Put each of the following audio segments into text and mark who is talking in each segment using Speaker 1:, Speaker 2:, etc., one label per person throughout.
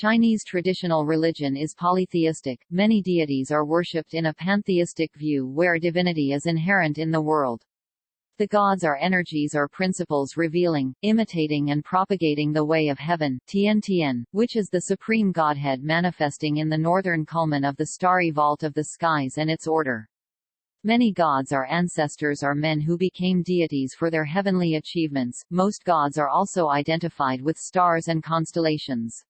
Speaker 1: Chinese traditional religion is polytheistic, many deities are worshipped in a pantheistic view where divinity is inherent in the world. The gods are energies or principles revealing, imitating and propagating the way of heaven Tian Tian, which is the supreme godhead manifesting in the northern culmen of the starry vault of the skies and its order. Many gods are ancestors or men who became deities for their heavenly achievements. Most gods are also identified with stars and constellations.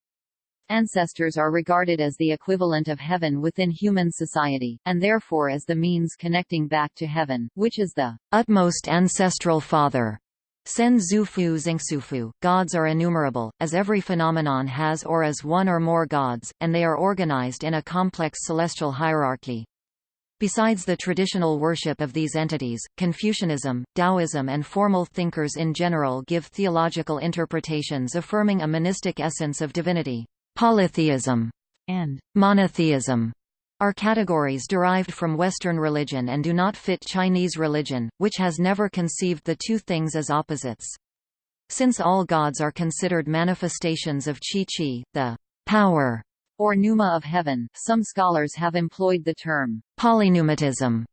Speaker 1: Ancestors are regarded as the equivalent of heaven within human society, and therefore as the means connecting back to heaven, which is the utmost ancestral father. Sen Zufu Xingsufu, gods are innumerable, as every phenomenon has or is one or more gods, and they are organized in a complex celestial hierarchy. Besides the traditional worship of these entities, Confucianism, Taoism and formal thinkers in general give theological interpretations affirming a monistic essence of divinity. Polytheism and monotheism are categories derived from Western religion and do not fit Chinese religion, which has never conceived the two things as opposites. Since all gods are considered manifestations of Qi-Qi, the power or pneuma of heaven, some scholars have employed the term polypneumatism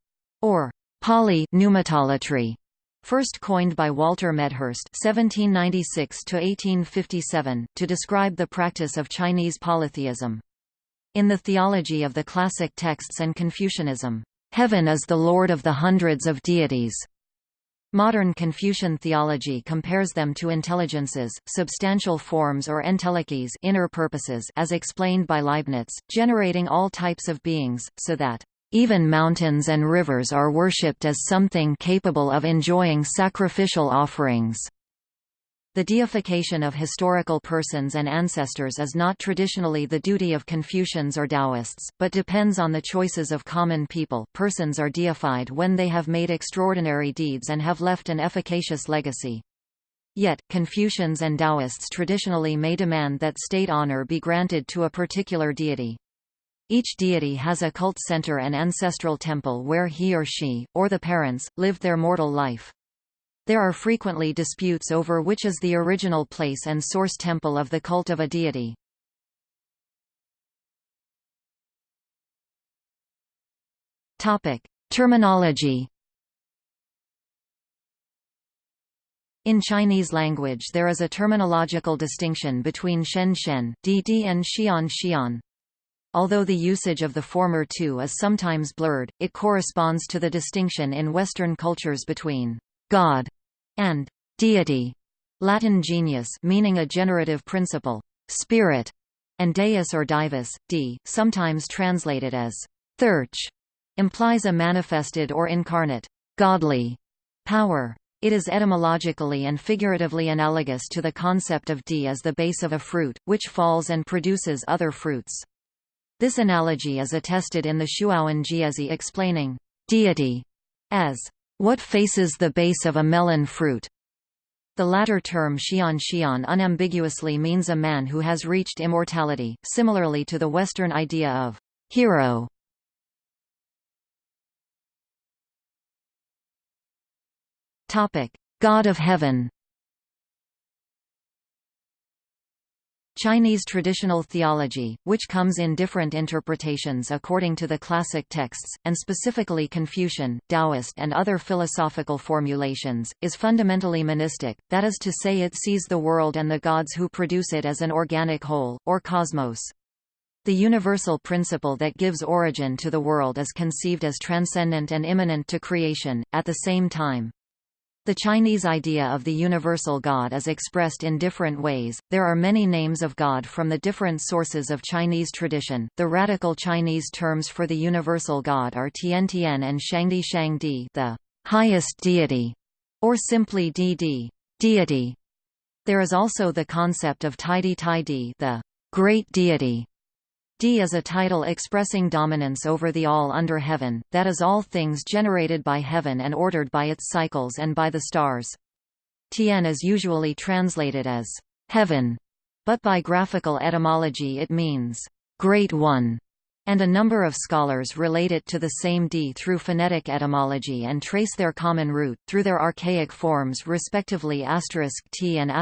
Speaker 1: or poly-pneumatolatry first coined by Walter Medhurst (1796–1857) to describe the practice of Chinese polytheism. In the theology of the classic texts and Confucianism, heaven is the lord of the hundreds of deities. Modern Confucian theology compares them to intelligences, substantial forms or entelechies inner purposes as explained by Leibniz, generating all types of beings, so that even mountains and rivers are worshipped as something capable of enjoying sacrificial offerings. The deification of historical persons and ancestors is not traditionally the duty of Confucians or Taoists, but depends on the choices of common people. Persons are deified when they have made extraordinary deeds and have left an efficacious legacy. Yet, Confucians and Taoists traditionally may demand that state honor be granted to a particular deity. Each deity has a cult center and ancestral temple where he or she, or the parents, lived their mortal life. There are frequently disputes over which is the original place and source temple of the cult of a deity. Topic. Terminology In Chinese language there is a terminological distinction between Shen Shen, Di and Xian Xian. Although the usage of the former two is sometimes blurred, it corresponds to the distinction in Western cultures between God and deity, Latin genius meaning a generative principle, spirit, and deus or divus, d, sometimes translated as thearch, implies a manifested or incarnate, godly power. It is etymologically and figuratively analogous to the concept of d as the base of a fruit, which falls and produces other fruits. This analogy is attested in the Shuowen Jiezi explaining deity as what faces the base of a melon fruit. The latter term Xian Xian unambiguously means a man who has reached immortality, similarly to the Western idea of hero. God of heaven Chinese traditional theology, which comes in different interpretations according to the classic texts, and specifically Confucian, Taoist and other philosophical formulations, is fundamentally monistic, that is to say it sees the world and the gods who produce it as an organic whole, or cosmos. The universal principle that gives origin to the world is conceived as transcendent and immanent to creation, at the same time. The Chinese idea of the universal God is expressed in different ways. There are many names of God from the different sources of Chinese tradition. The radical Chinese terms for the universal God are Tian Tian and Shangdi Shangdi, the highest deity, or simply Di deity. There is also the concept of Taidi Taidi, the great deity, D is a title expressing dominance over the all under heaven, that is all things generated by heaven and ordered by its cycles and by the stars. Tian is usually translated as heaven, but by graphical etymology it means great one, and a number of scholars relate it to the same d through phonetic etymology and trace their common root, through their archaic forms respectively t and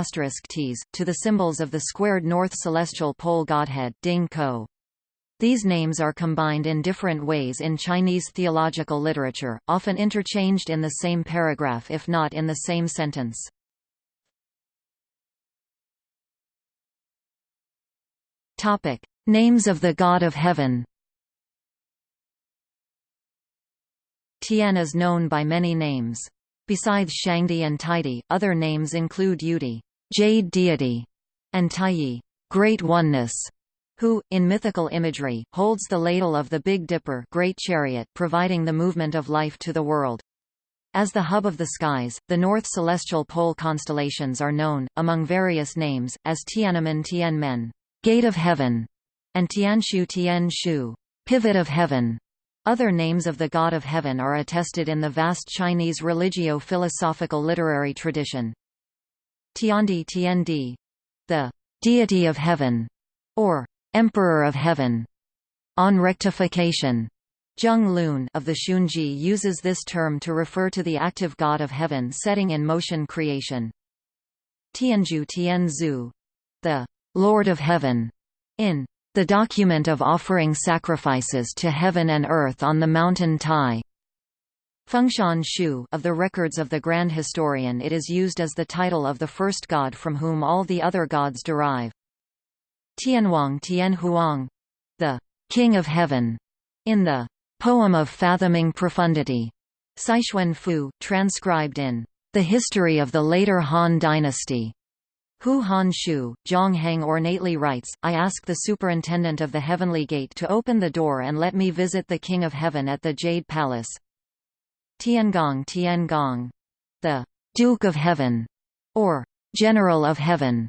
Speaker 1: *ts, to the symbols of the squared north celestial pole godhead Ding Ko. These names are combined in different ways in Chinese theological literature, often interchanged in the same paragraph if not in the same sentence. Topic: Names of the God of Heaven Tian is known by many names. Besides Shangdi and Taidi, other names include Yudi, jade deity, and Taiyi, great oneness, who, in mythical imagery, holds the ladle of the Big Dipper great chariot providing the movement of life to the world. As the hub of the skies, the North Celestial Pole constellations are known, among various names, as Tiananmen Tianmen, Gate of Heaven, and Tianshu Tianshu, Pivot of Heaven. Other names of the God of Heaven are attested in the vast Chinese religio-philosophical literary tradition. Tiandi Tiandi, the deity of heaven, or emperor of heaven. On rectification, Zheng Lun of the Xunzi uses this term to refer to the active God of heaven setting in motion creation. Tianju Tianzu, the Lord of Heaven, in the document of offering sacrifices to heaven and earth on the mountain Tai. Fengshan Shu of the records of the Grand Historian it is used as the title of the first god from whom all the other gods derive. Tianhuang Tianhuang, the King of Heaven, in the Poem of Fathoming Profundity, Saixuan Fu, transcribed in The History of the Later Han Dynasty, Hou Han Shu, Heng ornately writes, I ask the superintendent of the heavenly gate to open the door and let me visit the King of Heaven at the Jade Palace. Tiangong Tiangong. The Duke of Heaven, or General of Heaven.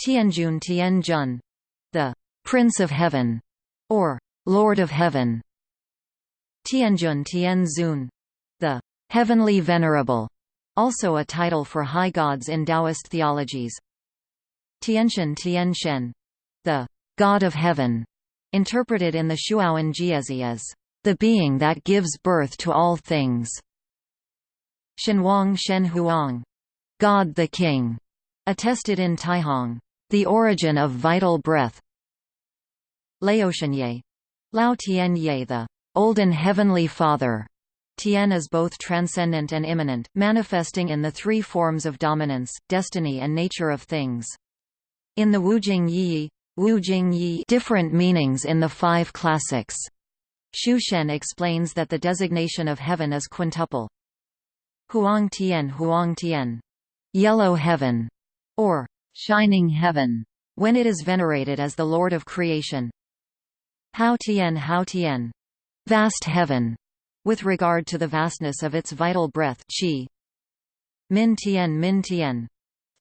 Speaker 1: Tianjun Tianjun. The Prince of Heaven, or Lord of Heaven. Tianjun Tianzun. The Heavenly Venerable also a title for high gods in Taoist theologies. Tianshan Tianshen, the God of Heaven, interpreted in the Shuowen Jiezi as the being that gives birth to all things. Shenhuang Shenhuang, God the King, attested in Taihong, the origin of vital breath. Laotianye, Lao Tianye the Olden Heavenly Father, Tien is both transcendent and immanent, manifesting in the three forms of dominance, destiny and nature of things. In the Wujing Yi, Wujing Yi different meanings in the five classics. Xu Shen explains that the designation of heaven is quintuple. Huang Tian Huang Tian, yellow heaven, or shining heaven, when it is venerated as the Lord of creation. Hao Tian Hao Tian, vast heaven, with regard to the vastness of its vital breath qi. Min Tian Min Tian,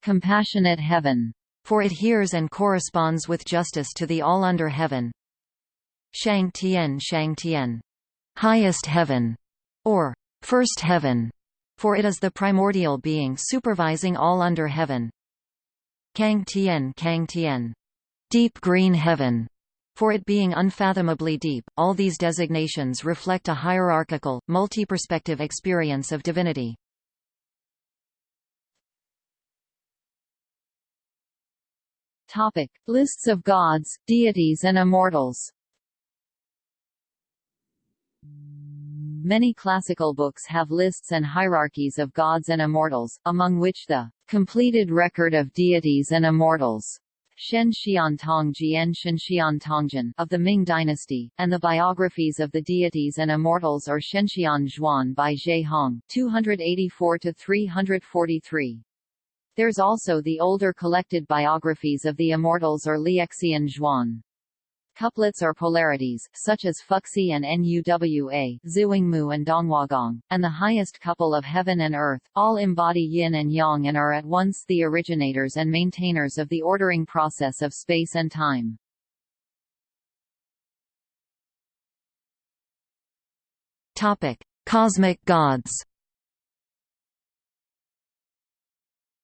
Speaker 1: compassionate heaven, for it hears and corresponds with justice to the all under heaven. Shang Tian Shang Tian, highest heaven, or first heaven, for it is the primordial being supervising all under heaven. Kang Tian Kang Tian, deep green heaven, for it being unfathomably deep, all these designations reflect a hierarchical, multi-perspective experience of divinity.
Speaker 2: Topic: Lists of gods, deities and immortals. Many classical books have lists and hierarchies of gods and immortals, among which the completed record of deities and immortals Shen Xiantong Jian Shen Xiantongjian of the Ming dynasty, and the biographies of the deities and immortals or Shenxian Zhuan by Ge Hong 284–343. There's also the older collected biographies of the immortals or Liexian Zhuan. Couplets are polarities, such as Fuxi and Nuwa, Zhuangmu and Donghuagong, and the highest couple of heaven and earth, all embody yin and yang and are at once the originators and maintainers of the ordering process of space and time.
Speaker 1: Topic: Cosmic gods.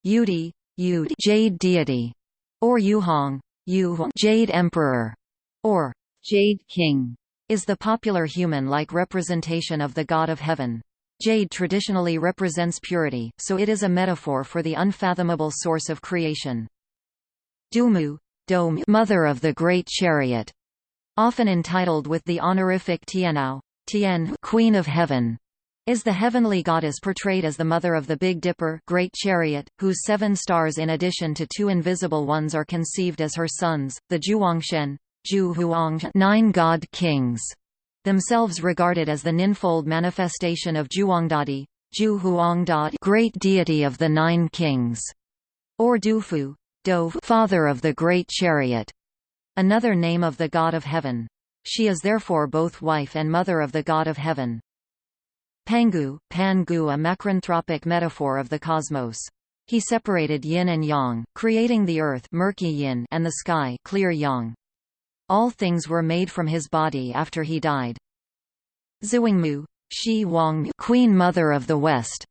Speaker 1: Yudi, Yud, Jade deity, or Yuhong, Yu, Jade emperor or
Speaker 2: Jade King
Speaker 1: is the popular human-like representation of the god of heaven. Jade traditionally represents purity, so it is a metaphor for the unfathomable source of creation. Dumu, Dome, mother of the great chariot, often entitled with the honorific Tianao, Tien, Queen of Heaven, is the heavenly goddess portrayed as the mother of the Big Dipper Great Chariot, whose seven stars in addition to two invisible ones are conceived as her sons, the Zhuangshen, Zhu Huang, nine god kings, themselves regarded as the ninfold manifestation of Zhuangdadi, Zhu Huangda great deity of the nine kings, or Dufu, Dove father of the great chariot, another name of the god of heaven. She is therefore both wife and mother of the god of heaven. Pangu, Pangu a macranthropic metaphor of the cosmos. He separated yin and yang, creating the earth murky yin and the sky clear yang. All things were made from his body after he died. Zhuangmu, Shi Wang Queen Mother of the West,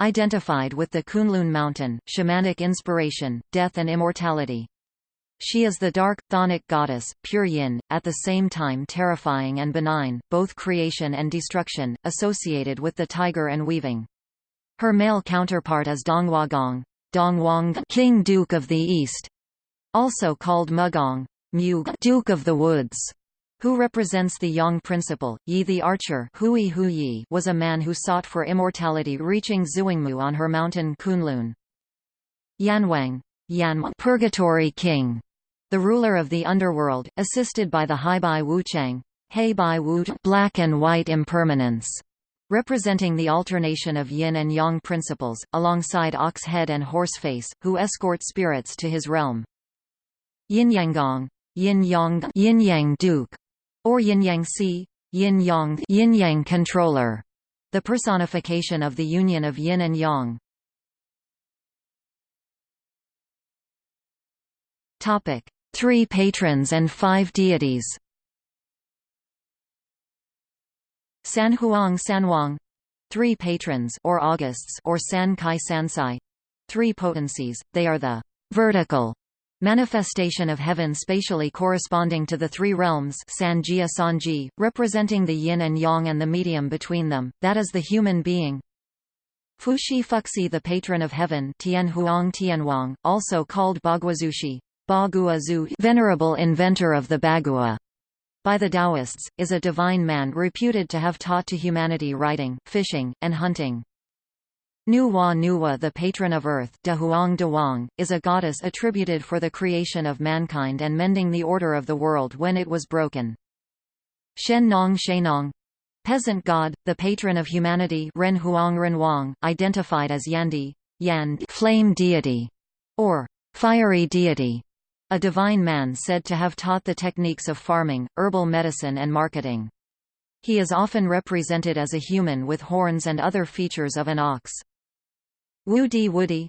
Speaker 1: identified with the Kunlun mountain, shamanic inspiration, death and immortality. She is the dark, chthonic goddess, pure yin, at the same time terrifying and benign, both creation and destruction, associated with the tiger and weaving. Her male counterpart is Donghuagong, Dongwang King Duke of the East, also called Mugong, Mug Duke of the Woods, who represents the Yang principle. Yi the archer Hui Huyi was a man who sought for immortality reaching Zhuangmu on her mountain Kunlun. Yanwang Yan Purgatory King, the ruler of the underworld, assisted by the Heibai Wuchang, Heibai Wu black and white impermanence, representing the alternation of yin and yang principles, alongside ox head and horse face, who escort spirits to his realm. Yin Yanggong yin yang yin yang duke, or yin yang si, yin yang yin yang controller, the personification of the union of yin and yang. Topic: Three patrons and five deities. San Huang Sanwang, three patrons or Augusts or San Kai Sansai, three potencies. They are the vertical Manifestation of heaven spatially corresponding to the three realms Sanjia Sanji, representing the yin and yang and the medium between them, that is the human being. Fuxi Fuxi the patron of heaven Tian Huang Tianwang, also called Baguazushi, Baguazu venerable inventor of the Bagua. By the Taoists, is a divine man reputed to have taught to humanity writing, fishing, and hunting. Nuwa Nuwa the patron of earth Dehuang Dewang, is a goddess attributed for the creation of mankind and mending the order of the world when it was broken. Shen Nong Shenong peasant god, the patron of humanity Ren Huang Renwang, identified as Yandi, Yan flame deity, or fiery deity, a divine man said to have taught the techniques of farming, herbal medicine and marketing. He is often represented as a human with horns and other features of an ox. Wu Di Wudi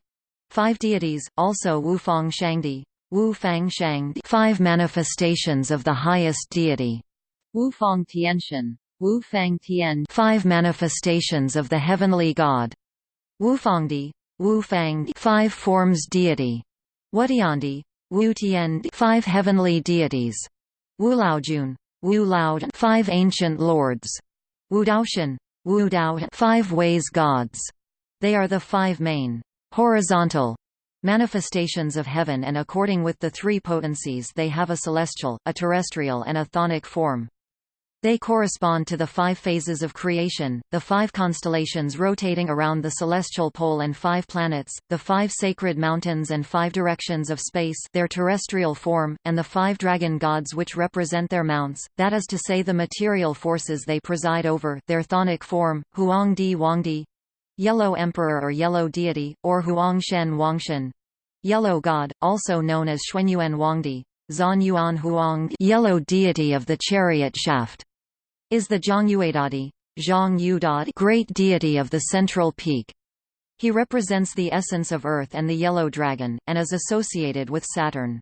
Speaker 1: Five deities, also Wu Fang Shangdi, Wu Fang Shang five manifestations of the highest deity.
Speaker 2: Wu Fang Tianshan, Wu Fang Tian.
Speaker 1: Five manifestations of the heavenly god. Wu Fangdi, Wu Fang five forms deity. Wutiandi, Wu Tian five heavenly deities. Wu Laojun, Wu Lao five ancient lords. Wu Daoshan, Wu Dao five ways gods. They are the five main horizontal manifestations of heaven and according with the three potencies they have a celestial, a terrestrial and a thonic form. They correspond to the five phases of creation, the five constellations rotating around the celestial pole and five planets, the five sacred mountains and five directions of space their terrestrial form, and the five dragon gods which represent their mounts, that is to say the material forces they preside over their thonic form, Huangdi Wangdi, Yellow Emperor or Yellow Deity, or Huangshen Wangshen. Yellow God, also known as Xuanyuan Wangdi, Zanyuan Huang Yellow Deity of the Chariot Shaft, is the Zhangyuedadi, Zhang Yudad Great Deity of the Central Peak. He represents the essence of Earth and the Yellow Dragon, and is associated with Saturn.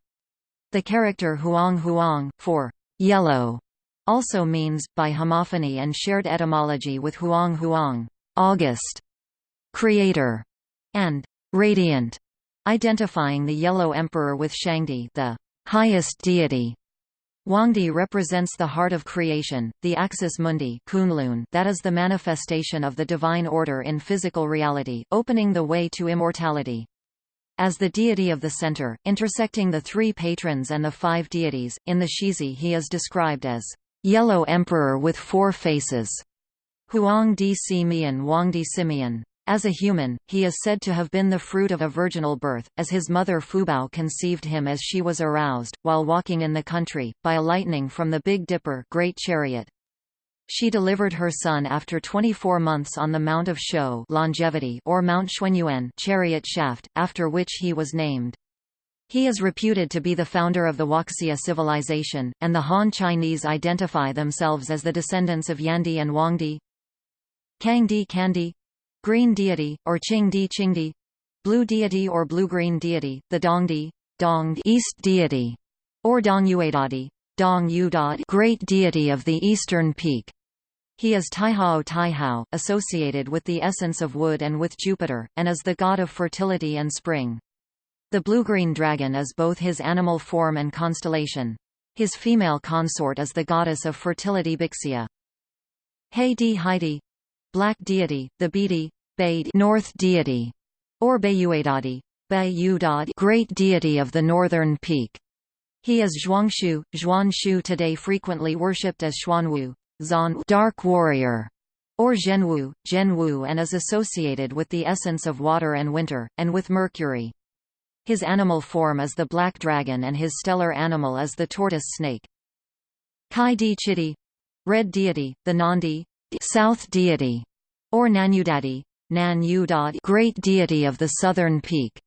Speaker 1: The character Huang Huang, for yellow, also means, by homophony and shared etymology with Huang Huang, August, creator, and radiant, identifying the Yellow Emperor with Shangdi, the highest deity. Huangdi represents the heart of creation, the axis mundi Kunlun that is the manifestation of the divine order in physical reality, opening the way to immortality. As the deity of the center, intersecting the three patrons and the five deities, in the Shizi he is described as yellow emperor with four faces. Huang di Simeon Wang di Simeon. As a human, he is said to have been the fruit of a virginal birth, as his mother Fubao conceived him as she was aroused, while walking in the country, by a lightning from the Big Dipper great chariot. She delivered her son after 24 months on the Mount of Shou longevity or Mount Xuanyuan chariot shaft, after which he was named. He is reputed to be the founder of the Huaxia civilization, and the Han Chinese identify themselves as the descendants of Yandi and Wangdi. Kangdi Kandi green deity, or Qingdi Qingdi, blue deity or blue-green deity, the Dongdi, Dong east deity, or Dongyuedadi, Dong Yudad great deity of the eastern peak. He is Taihao Taihao, associated with the essence of wood and with Jupiter, and is the god of fertility and spring. The blue-green dragon is both his animal form and constellation. His female consort is the goddess of fertility Bixia. Heidi Heidi Black deity, the Bidi, Bade North deity, or Bayuadadi, Bayudad Great deity of the northern peak. He is Zhuangshu, Zhuanshu today frequently worshipped as Xuanwu, Zan Dark Warrior, or Zhenwu, Zhenwu and is associated with the essence of water and winter, and with Mercury. His animal form is the black dragon and his stellar animal is the tortoise snake. Kai Di Chitti Red deity, the Nandi South deity, or Nanyudadi, Nan Yudad great deity of the southern peak.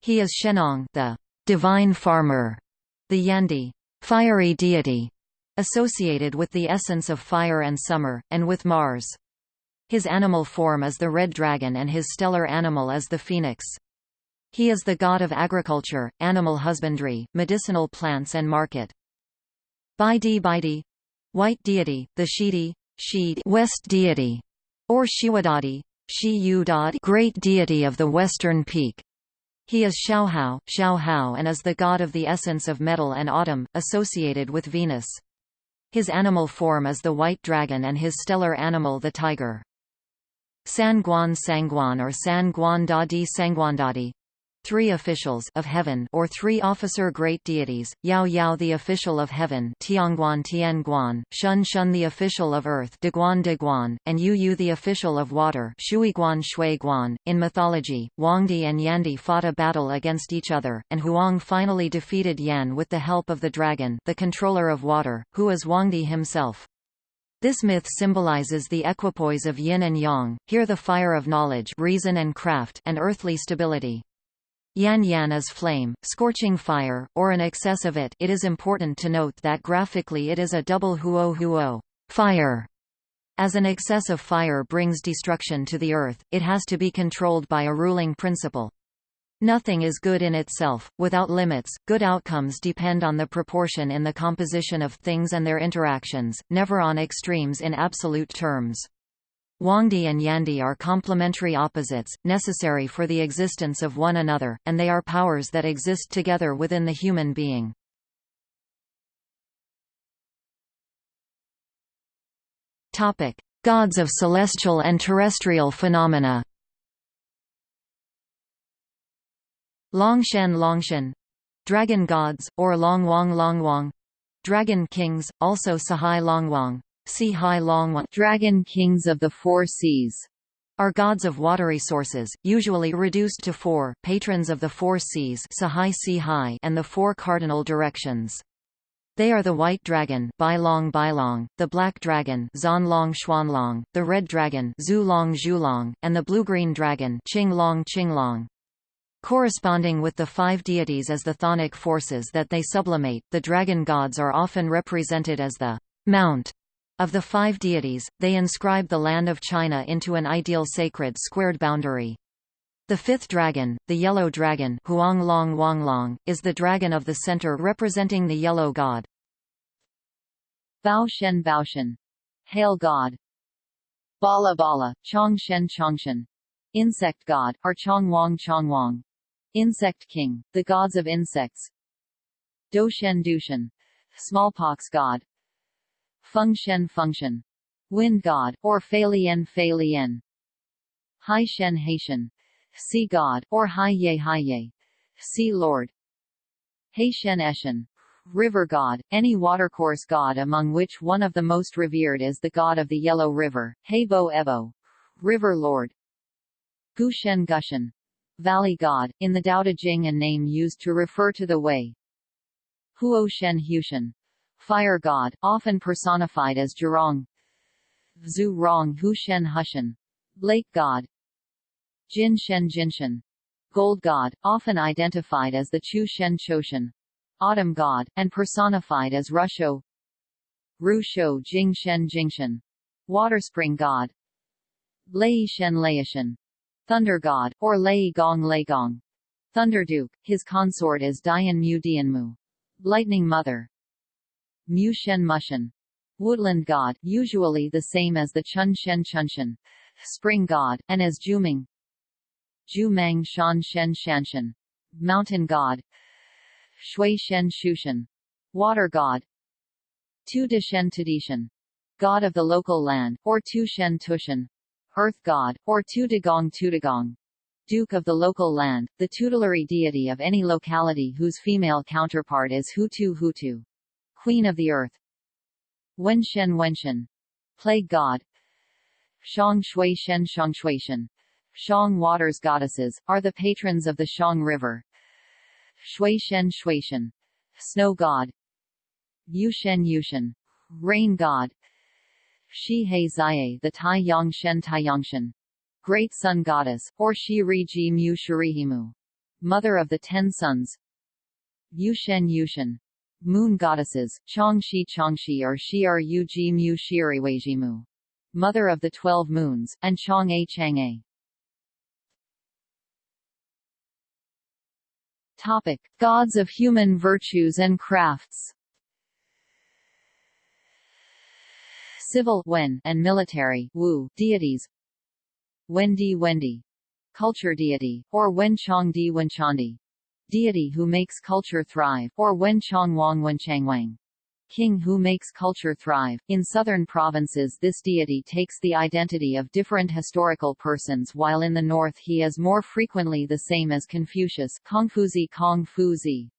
Speaker 1: He is Shenong the divine farmer, the Yandi fiery deity, associated with the essence of fire and summer, and with Mars. His animal form is the red dragon and his stellar animal is the phoenix. He is the god of agriculture, animal husbandry, medicinal plants and market. Baidi Baidi White deity, the Shidi, Shid West deity, or Shiwadadi, Shi great deity of the western peak. He is Xiaohao, Xiaohao and is the god of the essence of metal and autumn, associated with Venus. His animal form is the white dragon and his stellar animal the tiger. San Guan Sangguan or San Guan Da Di Sangguandadi three officials of heaven or three officer great deities, Yao Yao the official of heaven Tianguan Tianguan, Shun Shun the official of earth Deguan Deguan, and Yu Yu the official of water Shuiguan Shuiguan. In mythology, Huangdi and Yandi fought a battle against each other, and Huang finally defeated Yan with the help of the dragon the controller of water, who is Huangdi himself. This myth symbolizes the equipoise of yin and yang, here the fire of knowledge reason and craft and earthly stability. Yan Yan is flame, scorching fire, or an excess of it it is important to note that graphically it is a double huo huo fire. As an excess of fire brings destruction to the earth, it has to be controlled by a ruling principle. Nothing is good in itself, without limits, good outcomes depend on the proportion in the composition of things and their interactions, never on extremes in absolute terms. Huangdi and Yandi are complementary opposites, necessary for the existence of one another, and they are powers that exist together within the human being. Topic: Gods of celestial and terrestrial phenomena. Longshen Longshen Dragon gods, or Longwang Longwang Dragon kings, also Sahai Longwang Sea Hai Long
Speaker 2: Dragon kings of the four seas
Speaker 1: are gods of watery sources, usually reduced to four, patrons of the four seas Sahai Sihai and the four cardinal directions. They are the white dragon Bailong Bailong, the black dragon Xuanlong Xuanlong, the red dragon Zulong Zhulong, and the blue-green dragon Qinglong Qinglong. Corresponding with the five deities as the chthonic forces that they sublimate, the dragon gods are often represented as the mount of the five deities, they inscribe the land of China into an ideal sacred squared boundary. The fifth dragon, the yellow dragon Huanglong Wanglong, is the dragon of the center representing the yellow god.
Speaker 2: Bao Shen Bao Shen, Hail God. Bala Bala, Chongshen Chongshen. Insect god, or Chongwang Chongwang. Insect king, the gods of insects. Doshen Dushen, smallpox god Feng Shen function. Wind god, or Fei Lian Fei Lian Hai Shen Haitian sea god, or Hai Ye Hai Ye sea lord. Haitian Eshen river god, any watercourse god among which one of the most revered is the god of the Yellow River, Hebo Ebo, river lord. Gushen Gushen, valley god, in the Tao Te Ching a name used to refer to the way. Huo Shen Hushen, fire god, often personified as Zhurong. Zhu Rong Hu Shen Hushen, lake god. Jin Shen Jinshen, gold god, often identified as the Chu Shen Choshen, autumn god, and personified as Rusho. Ru Shou Jing Shen Jingshen, water spring god. Lei Shen Laishan, thunder god, or Lei Gong Lei Gong. Thunder Duke, his consort is Dian Mu Dian Mu, Lightning Mother. Mu Shen Mushen, woodland god, usually the same as the Chun Shen Chunshen, spring god, and as Juming, Zhu Mang Shan Shen Shanshan, mountain god, Shui Shen Shushan, water god, Tu De Shen Tudishan, god of the local land, or Tu Shen Tushan, earth god, or Tu De Gong Tudagong, duke of the local land, the tutelary deity of any locality whose female counterpart is Hutu Hutu, queen of the earth. Wenshen Wenshen, plague god, Shang Shui Shen Shang Shui Shen, Shang waters goddesses, are the patrons of the Shang River. Shui Shen Shui Shen snow god. Yushen Yushen, rain god. Shi He Zai the Tai Yang Shen Tai Yang Shen great sun goddess, or Shi Ri Ji Mu Shurihimu, mother of the ten sons. Yushen Yushen, moon goddesses, Changshi Changshi or Yu Ji Mu mother of the twelve moons, and Chang'e Chang'e. Topic: Gods of human virtues and crafts. Civil Wen and military Wu deities. Wendi Wendi, culture deity, or Wen Chong Di Wenchandi, deity who makes culture thrive, or Wen Chong Wang Wenchangwang king who makes culture thrive. In southern provinces this deity takes the identity of different historical persons while in the north he is more frequently the same as Confucius Kongfuzi Kongfuzi.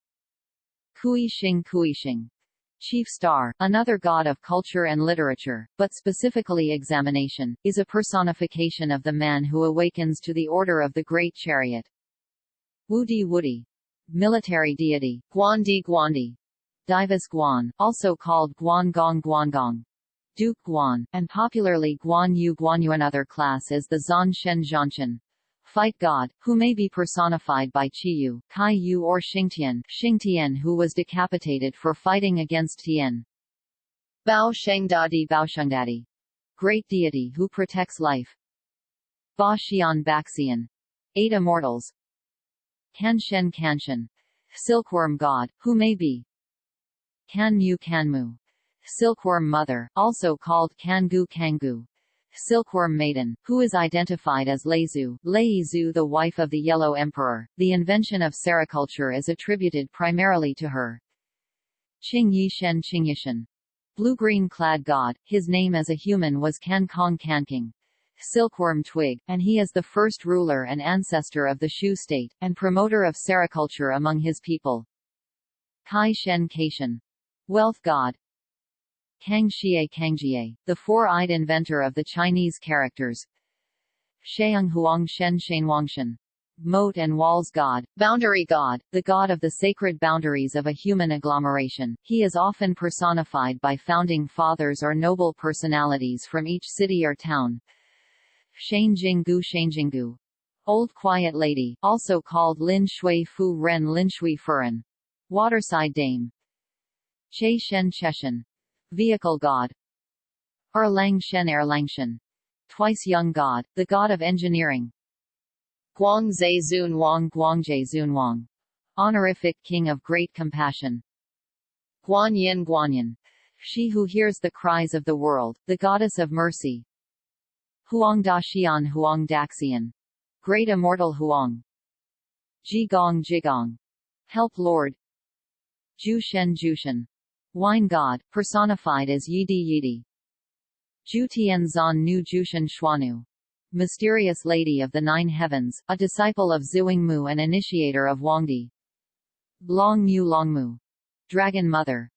Speaker 2: Kui Xing Kui Xing. Chief Star, another god of culture and literature, but specifically examination, is a personification of the man who awakens to the order of the Great Chariot. Wudi Wudi. Military deity, Guandi Guandi, Divas Guan, also called Guan Gong Guan Gong, Duke Guan, and popularly Guan Yu Guan Yu. Another class is the Zan Shen Zhanshan, fight god, who may be personified by Qiyu, Kai Yu or Xingtian, Xingtian who was decapitated for fighting against Tian. Bao Shengdadi Baoshengdadi, great deity who protects life. Ba Xian Baxian, eight immortals. Kanshen Kanshen, silkworm god, who may be Kanmu Kanmu. Silkworm mother, also called Kangu Kangu. Silkworm maiden, who is identified as Leizu, Leizu the wife of the Yellow Emperor. The invention of sericulture is attributed primarily to her. Qing Yishen Qingyishen. Blue-green clad god, his name as a human was Kan Kong Kanking. Silkworm twig, and he is the first ruler and ancestor of the Shu state, and promoter of sericulture among his people. Kai Shen Kaishan. Wealth god Kang Xie Kangjie, the four-eyed inventor of the Chinese characters Sheung Huang Shen Shenwangshen, moat and walls god, boundary god, the god of the sacred boundaries of a human agglomeration. He is often personified by founding fathers or noble personalities from each city or town. Shanjinggu Shanjinggu, Old Quiet Lady, also called Lin Shui Fu Ren Lin Shui Furen, Waterside Dame, Che Shen Cheshen, vehicle god. Erlang Shen Erlangshen, twice young god, the god of engineering. Guang Zhe Zun Wang Guangzhe Zun Wang, honorific king of great compassion. Guan Yin Guanyin, she who hears the cries of the world, the goddess of mercy. Huang Daxian Huang Daxian, great immortal Huang. Jigong Jigong, help Lord. Jushen Jushen, Wine god, personified as Yidi Yidi. Jutian Zan Nu Jushan Shuanu. Mysterious Lady of the Nine Heavens, a disciple of Mu and initiator of Huangdi. Long Mu Longmu. Dragon Mother.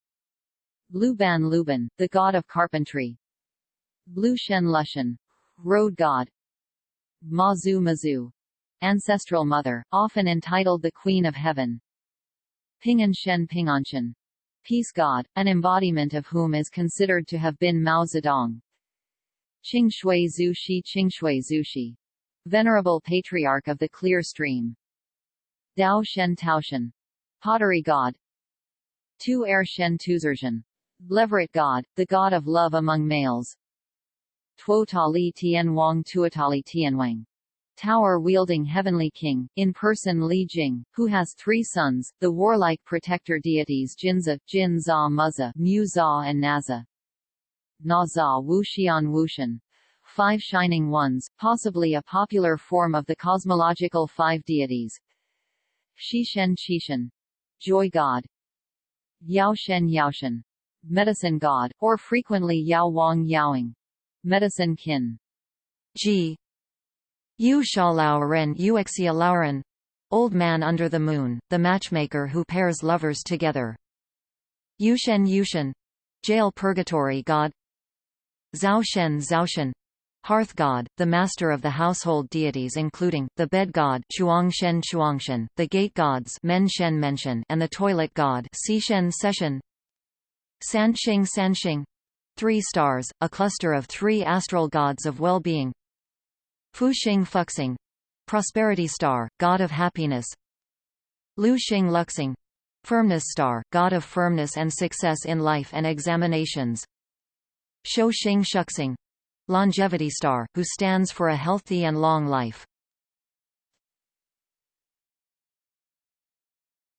Speaker 2: Luban Luban, the god of carpentry. Blue Shen Lushan. Road god. Mazu Mazu. Ancestral mother, often entitled the Queen of Heaven. Pingan Shen Pinganshan. Peace god, an embodiment of whom is considered to have been Mao Zedong. Qing Shui Zhu Shi Qing Zhu Shi. Venerable Patriarch of the Clear Stream. Dao Shen Taoshan. Pottery god. Tu Er Shen Tuzerjan. Leveret god, the god of love among males. Tuo Tali Tian Wang Tuatali Tianwang. Tower-wielding heavenly king, in person Li Jing, who has three sons, the warlike protector deities Jinza, Jin Za Muzza, Mu Za and Naza. Na Za Wuxian Wushan. Five Shining Ones, possibly a popular form of the cosmological five deities. Shishen Chishen joy god, Yao Shen Yaoshen, medicine god, or frequently Yao Wang Yaoing, medicine kin.
Speaker 1: G. Yu Lao Ren Uxia Lauren, Old Man Under the Moon, the matchmaker who pairs lovers together. Yushen Yushen, jail purgatory god. Zhao Shen Zhaoshen, Hearth god, the master of the household deities including, the bed god Chuangshen Chuangshen, the gate gods Menshen Menshen and the toilet god Sishen Seshen Sanxing Sanxing Three stars, a cluster of three astral gods of well-being. Fu Fuxing Fuxing. Prosperity star, god of happiness. Lu Xing Luxing. Firmness star, god of firmness and success in life and examinations. Shou Xing Shuxing. Longevity star, who stands for a healthy and long life.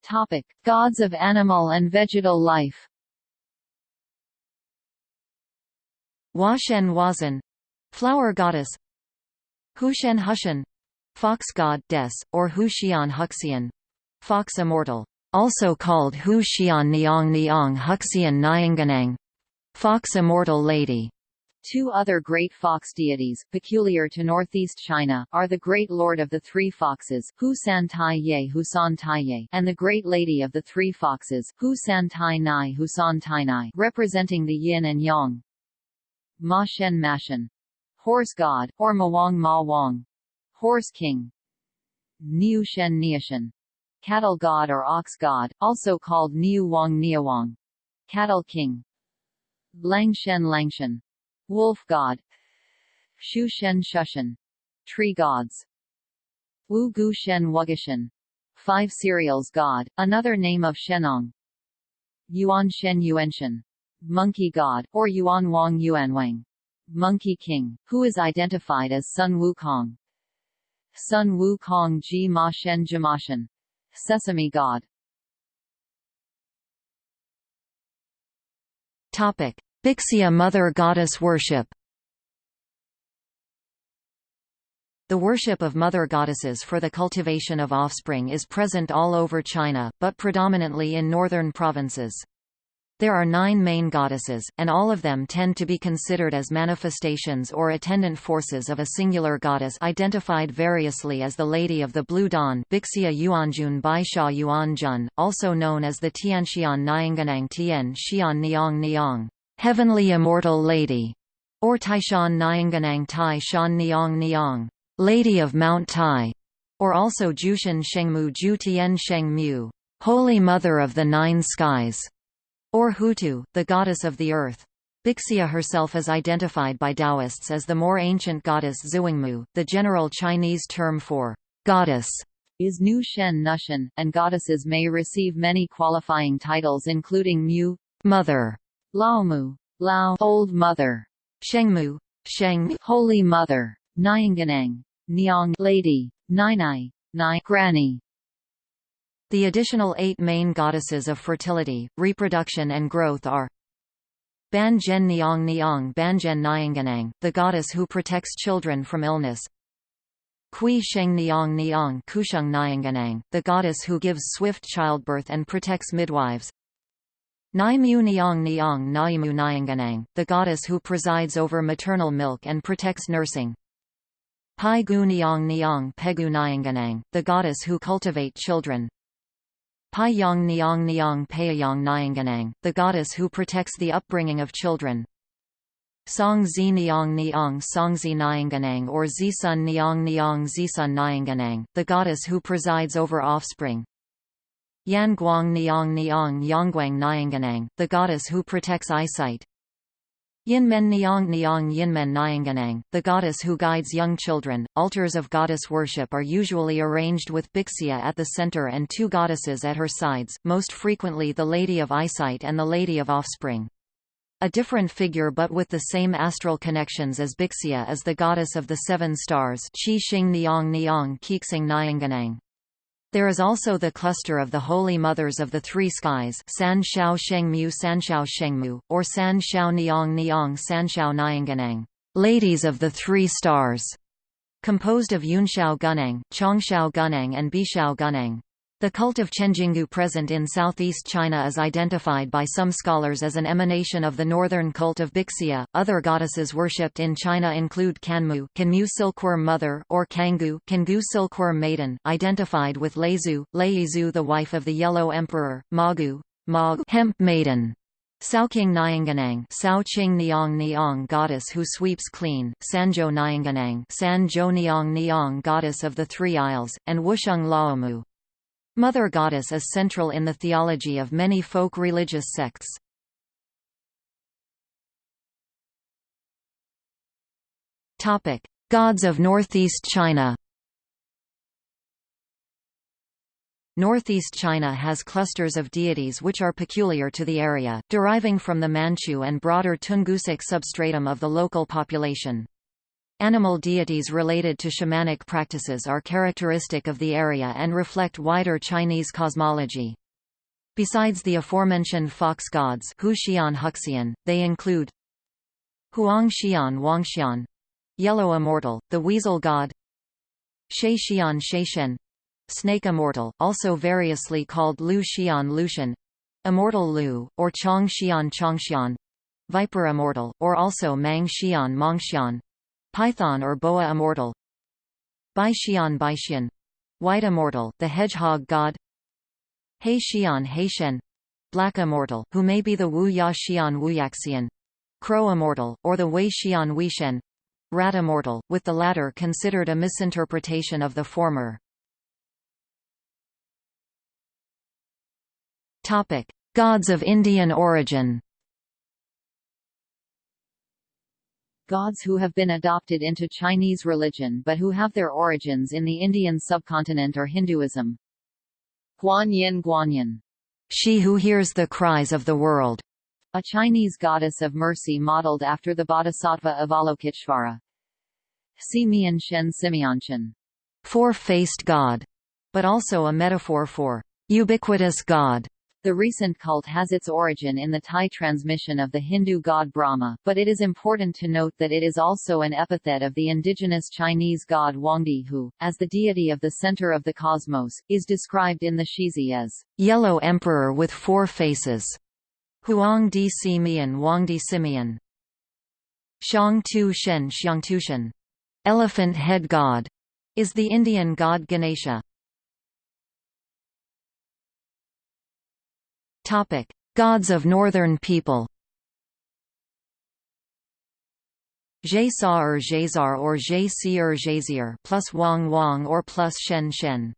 Speaker 2: Topic: Gods of animal and vegetal life.
Speaker 1: Washen Wazan, flower goddess. Hushen Hushen, fox god Des, or Huxian Huxian, fox immortal, also called Huxian Niang Niang Huxian Nyanganang, fox immortal lady.
Speaker 2: Two other great fox deities, peculiar to northeast China, are the Great Lord of the Three Foxes Hu San Tai Ye Hu San Tai Ye and the Great Lady of the Three Foxes Hu San Tai Nai Hu San Tai Nai representing the yin and yang. Ma Shen Mashen. Horse God, or Mawang Ma Wang. Horse King. Niu Shen Niashen. Cattle God or Ox God, also called Niu Wang Niawang. Cattle King. Lang Shen Langshen wolf god Shu Shen Shushan tree gods Wu Gu Shen Wugishan five cereals god, another name of Shenong Yuan Shen Yuanshan monkey god, or Yuan Wang Yuanwang monkey king, who is identified as Sun Wukong Sun Wukong Ji Ma Shen Jamashan sesame god.
Speaker 1: Topic. Bixia Mother Goddess worship. The worship of mother goddesses for the cultivation of offspring is present all over China, but predominantly in northern provinces. There are nine main goddesses, and all of them tend to be considered as manifestations or attendant forces of a singular goddess identified variously as the Lady of the Blue Dawn Bixia Yuanjun Bai Sha Yuanjun, also known as the Tianxian Nyanganang Tian Xian Niang Niang. Heavenly Immortal Lady, or Taishan Nyanganang Tai Shan Niang Niang, Lady of Mount Tai, or also Jushan Shengmu Ju Tian Holy Mother of the Nine Skies, or Hutu, the Goddess of the Earth. Bixia herself is identified by Taoists as the more ancient goddess Zhuangmu. the general Chinese term for goddess
Speaker 2: is Nu Shen Nushan, and goddesses may receive many qualifying titles including Mu,
Speaker 1: mother,
Speaker 2: Laomu, Lao, Old Mother,
Speaker 1: Shengmu, Sheng,
Speaker 2: Holy Mother, Nyanganang, Niang, Lady, Nainai, Nai, Granny.
Speaker 1: The additional eight main goddesses of fertility, reproduction and growth are Ban Zhen Niang Niang Banzhen Nyanganang, the goddess who protects children from illness. Kui Sheng Niang Niang Kusheng Nyanganang, the goddess who gives swift childbirth and protects midwives. Naimu Niang Niang Naimu Nyanganang, the goddess who presides over maternal milk and protects nursing. Pai Gu Niang Niang Pegu Nyanganang, the goddess who cultivate children. Pai Yang Niang Niang Payang Nyanganang, the goddess who protects the upbringing of children. Song Zi Niang Niang Songzi Nyanganang or Zisun Niang Niang Zisun Nyanganang, the goddess who presides over offspring. Yan Guang Niang Niang Yangguang Nyanganang, the goddess who protects eyesight. Yinmen Niang Niang Yinmen Nyanganang, the goddess who guides young children. Altars of goddess worship are usually arranged with Bixia at the center and two goddesses at her sides, most frequently the Lady of Eyesight and the Lady of Offspring. A different figure but with the same astral connections as Bixia is the goddess of the seven stars Qi Xing Niang Niang Kixing Nyanganang. There is also the cluster of the Holy Mothers of the Three Skies San Shao Shengmu Sanshao Shengmu, or San Shao Niang Niang Sanshao Nyanganang, Ladies of the Three Stars, composed of Yunshao Gunang, Chongshao Gunang and Bishao Gunang. The cult of Chenjingu present in southeast China is identified by some scholars as an emanation of the northern cult of Bixia. Other goddesses worshipped in China include Kanmu, Kanmu silkworm mother, or Kanggu, Kangu silkworm maiden, identified with Leizu, Leizu the wife of the Yellow Emperor, Magu, Mag hemp maiden. King Nyanganang Sao Qing Niang Niang goddess who sweeps clean, Sanjo Nyanganang Sanjo Niang Niang goddess of the Three Isles, and Wusheng Laomu, Mother Goddess is central in the theology of many folk religious sects. Topic: Gods of Northeast China. Northeast China has clusters of deities which are peculiar to the area, deriving from the Manchu and broader Tungusic substratum of the local population. Animal deities related to shamanic practices are characteristic of the area and reflect wider Chinese cosmology. Besides the aforementioned fox gods Huxian Huxian, they include Huangxian Wangxian, Yellow Immortal, the Weasel God Sheixian Sheishen, Snake Immortal, also variously called Lu Xian Lucian, Immortal Lu, or Chong Xian Chongxian, Viper Immortal, or also Mang Xian Mongxian, Python or boa immortal. Baixian Baixian White immortal, the hedgehog god. Hei Xian Heishen Black immortal, who may be the Wu Ya Xian Wuyaxian Crow immortal, or the Wei Xian Weishen Rat immortal, with the latter considered a misinterpretation of the former. Gods of Indian origin.
Speaker 2: Gods who have been adopted into Chinese religion but who have their origins in the Indian subcontinent or Hinduism. Guanyin Guanyin,
Speaker 1: she who hears the cries of the world,
Speaker 2: a Chinese goddess of mercy modeled after the bodhisattva Avalokiteshvara. Simian Shen Simianshan,
Speaker 1: four-faced god, but also a metaphor for ubiquitous God.
Speaker 2: The recent cult has its origin in the Thai transmission of the Hindu god Brahma, but it is important to note that it is also an epithet of the indigenous Chinese god Huangdi who, as the deity of the center of the cosmos, is described in the Shizi as
Speaker 1: yellow emperor with four faces. Huang Di Simian. Xiang Tu Shen Xiang Tu Shen. Elephant head god. Is the Indian god Ganesha. Topic: Gods of Northern People. Jaisar Jaisar or Jaisir Jaisir plus Wang Wang or plus Shen Shen.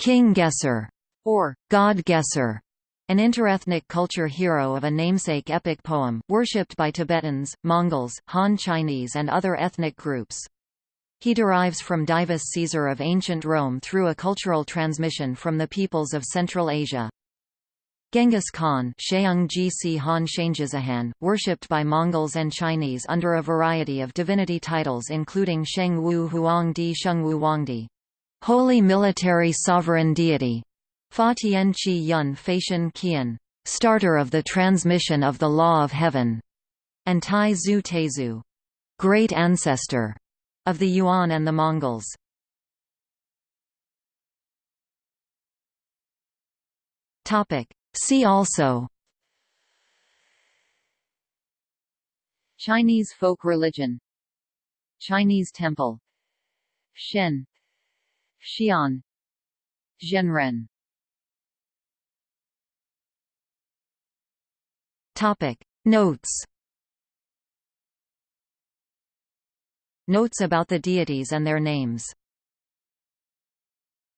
Speaker 1: King Gesser or God Gesser an interethnic culture hero of a namesake epic poem, worshipped by Tibetans, Mongols, Han Chinese and other ethnic groups. He derives from Divus Caesar of ancient Rome through a cultural transmission from the peoples of Central Asia. Genghis Khan Han worshipped by Mongols and Chinese under a variety of divinity titles including Sheng Wu Huangdi Shengwu Wangdi, Holy Military Sovereign Deity, Fa Qi Yun Feishan Qian, starter of the transmission of the law of heaven, and Tai Zu Teizu, great ancestor of the Yuan and the Mongols. Topic See also.
Speaker 2: Chinese folk religion. Chinese temple. Shen. Xi'an. Zhenren.
Speaker 1: Topic. Notes. Notes about the deities and their names.